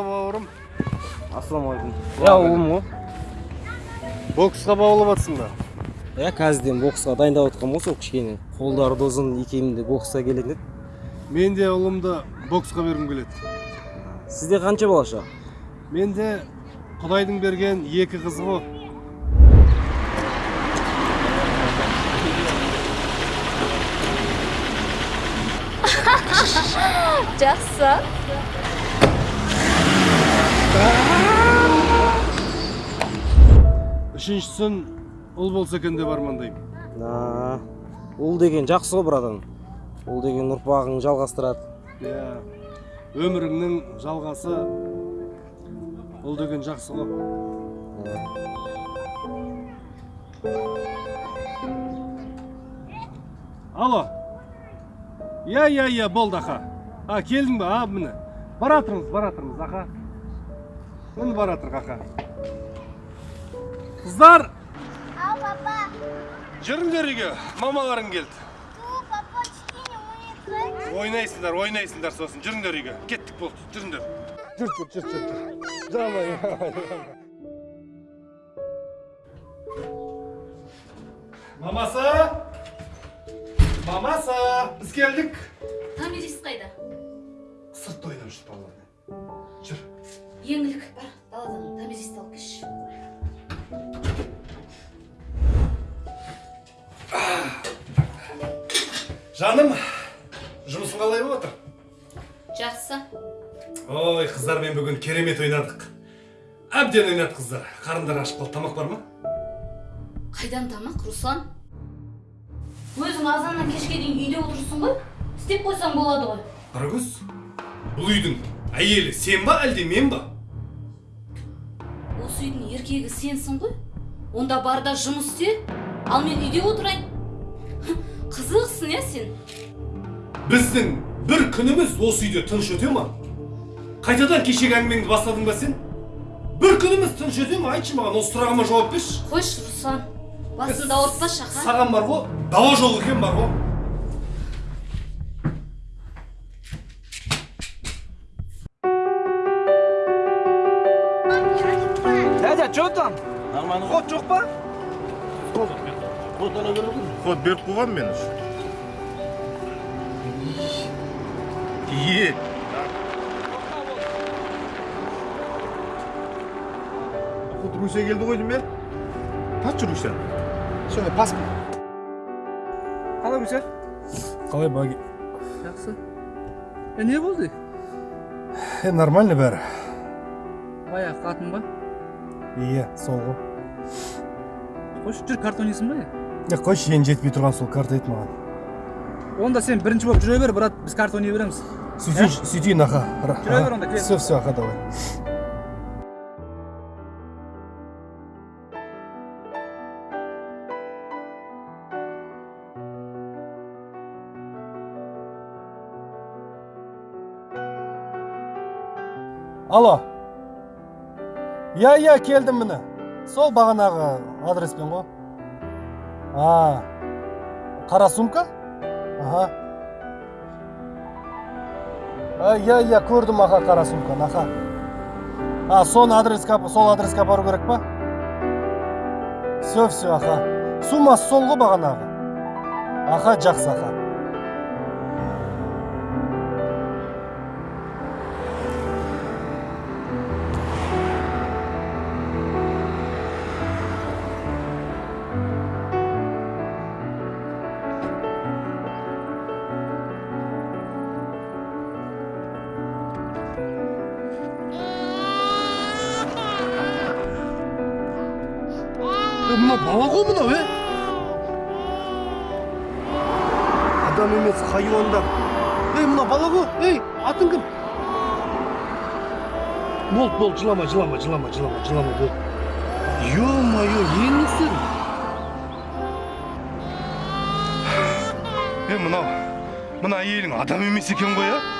бауырым ассалаумағалейкум иә ұлым ғой боксқа баулып жатсың ба? Иә қазірден боксқа дайындап жатқанмын ғой сол кішкене. Қолдары да ұзын екеуім де боксқа келетін еді мен де ұлымды боксқа бергім келеді. Сізде қанша балаша мен де құдайдың берген екі қызы ғой жақсы. Үшіншісін ұл болса екен деп армандаймын ұл деген жақсы ғой братан ұл деген ұрпағың жалғастырады иә өміріңнің жалғасы ұл деген жақсы ғой алло иә иә иә болды аха а келдің ба а міне бара жатырмыз бара жатырмыз аха міне бара жатырық аха қыздар! Ау, папа. жүріңдер үйге мамаларың келді. Ту, папа, кішкене ойнайық. ойнайсыңдар ойнайсыңдар сосын. Жүріңдер үйге. Кеттік болды жүріңдер. Жүр жүр жүр жүр жамай мамасы? Мамасы біз келдік. Томирис қайда? Сыртта ойнап жүр балалармен жүр. Еңлік бар даладан томиристі алып келші жаным жұмысың қалай болып жатыр жақсы. Ой қыздармен бүгін керемет ойнадық. Әбден ойнады қыздар. Қарындары ашып қалды. Тамақ бар ма? Қайдан тамақ руслан? Өзің азаннан кешке дейін үйде отырсың ғой. Істеп қойсаң болады ғой. Қарагөз бұл үйдің әйелі сен ба әлде мен ба? Осы үйдің еркегі сенсің ғой. Онда бар да жұмыс істе. Ал мен үйде отырайын. Қызықсың иә сен? Біздің бір күніміз осы үйде тыныш өте ма? Қайтадан кешегі әңгімеңді бастадың ба сен? Бір күніміз тыныш өте ма? Айтшы маған осы сұрағыма жауап берші. Қойшы руслан. Басыңды ауыртпашы аха. Саған бар ғой дауа жол екен бар ғой. Нормально ход жоқ па? Ход беріп қойғанмын мен уже е. Ход руся келді ғой деймін иә тартшы руся все пас. Қалай гүлсер қалай баги. Жақсы. Е не болды? Е нормально бәрі. Баяғы қатын ба? Иә, сол ғой. Қойшы жүр ойнайсың ба Я қойшы енді жетпей тұрған сол карта ет маған. онда сен бірінші болып жүре бер брат біз карта ойнай береміз Сөйтейін, сөйтейін аға. Жүре бер онда. Все, все, аға, давай. Алло. Иә, иә, келдім міне. Сол бағанағы адреспен ғой. А. Қара сумка? Аха. Иә, иә, көрдім аға қара сумканы, аха. А, соны адреске, сол адреске апару керек па? Все, все, аха. Суммасы сол ғой бағанағы. Аха, жақсы, аха. Мына бала ғой мынау е адам емес хайуандар ей мына бала ғой ей атың кім болды болды жылама жылама жылама жылама жылама болды е мое істедің е мынау мына әйелің адам емес екен ғой а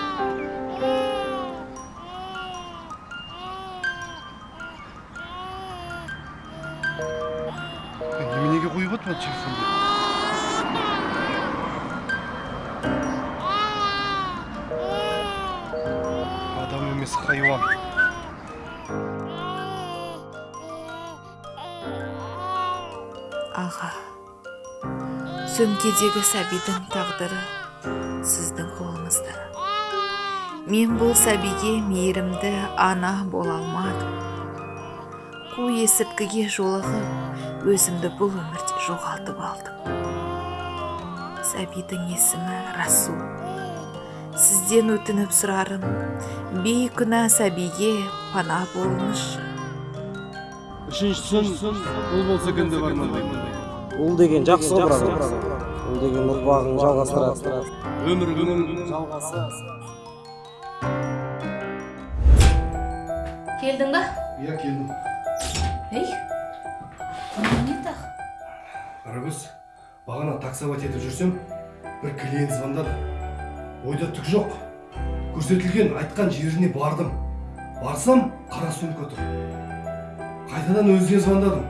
аға сөмкедегі сәбидің тағдыры сіздің қолыңызда. Мен бұл сәбиге мейірімді ана бола алмадым. Қу есірткіге жолығып өзімді бұл өмірде жоғалтып алдым сәбидің есімі расул. Сізден өтініп сұрарым бейкүнә сәбиге пана болыңызшы. Үшіншісін ұл болса екен деп армандаймын. Ұл деген жақсы ғой брат ұл деген ұрпағын жалғастырады. Өміріңнің жалғасы. Келдің ба? Иә келдім. Ей қарагөз бағана таксовать етіп жүрсем бір клиент звондады. Ойда түк жоқ. Көрсетілген айтқан жеріне бардым. Барсам қара сумка тұр қайтадан өзіне звондадым.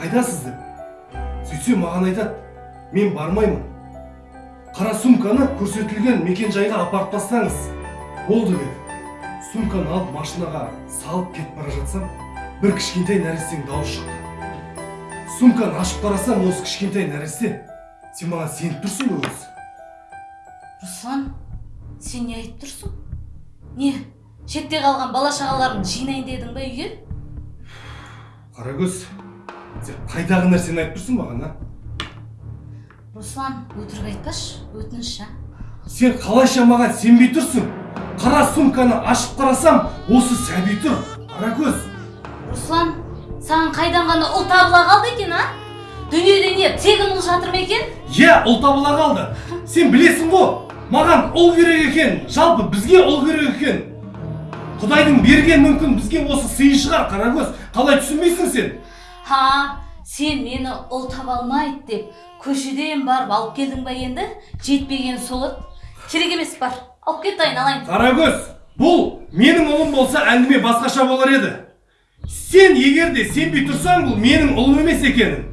Қайдасыз деп. Сөйтсем маған айтады мен бармаймын қара сумканы көрсетілген мекен жайға апарып тастаңыз. Болды деді. Сумканы алып машинаға салып кетіп бара жатсам бір кішкентай нәрестенің дауысы шықты. Сумканы ашып қарасам осы кішкентай нәресте сен маған сеніп тұрсың ғой өзі. Руслан сен не айтып тұрсың? Не шетте қалған бала шағаларымды жинайын дедің ба үйге? Қарагөз сен қайдағы нәрсені айтып тұрсың маған а? Руслан өтірік айтпашы өтініш а? Сен қалайша маған сенбей тұрсың? Қара сумканы ашып қарасам осы сәби тұр қарагөз руслан саған қайдан ғана ұл табыла қалды екен а? Дүниеде не тегін ұл жатыр ма екен? Иә ұл табыла қалды. Сен білесің ғой маған ұл керек екен жалпы бізге ұл керек екен. Құдайдың берген мүмкін бізге осы сыйы шығар қарагөз. Қалай түсінбейсің сен? Ха сен мені ұл таба алмайды деп көшеден барып алып келдің ба енді? Жетпеген сол еді керек емес бар. Алып кет айналайын қарагөз бұл менің ұлым болса әңгіме басқаша болар еді. сен егер де сенбей тұрсаң бұл менің ұлым емес екенін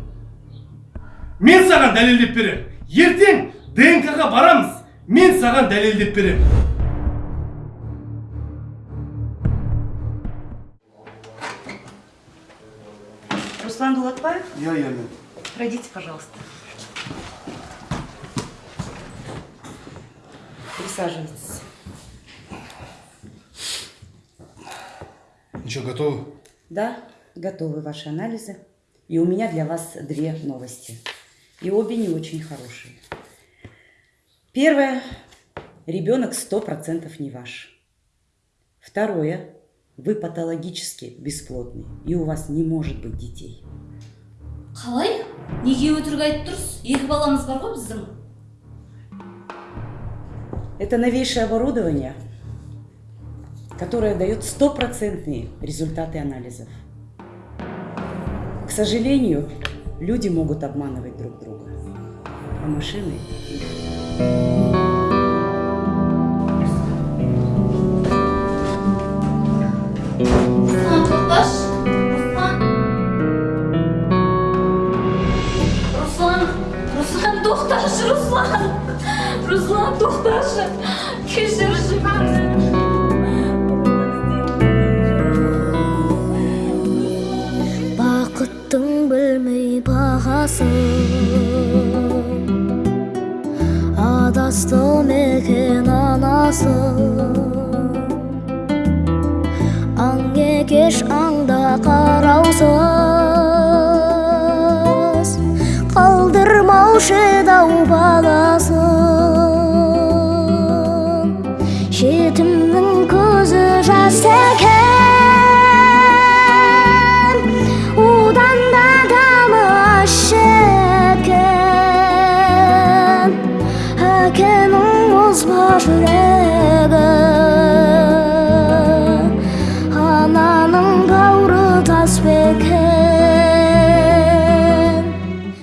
мен саған дәлелдеп беремін ертең днк ға барамыз мен саған дәлелдеп беремін Руслан Дулатбаев, иә иә мен пройдите, пожалуйста. Присаживайтесь. Ничего, готовы? Да, готовы ваши анализы. И у меня для вас две новости. И обе не очень хорошие. Первое. Ребенок сто процентов не ваш. Второе. Вы патологически бесплодны, и у вас не может быть детей. қалай неге өтірік айтып тұрсыз екі баламыз бар ғой біздің Это новейшее оборудование, которое дает стопроцентные результаты анализов. К сожалению, люди могут обманывать друг друга, а машины руслан білмей бағасын адасты мекен анасы аң екеш аңда қараусыз қалдырмаушы дау баласын жетімнің көзі жас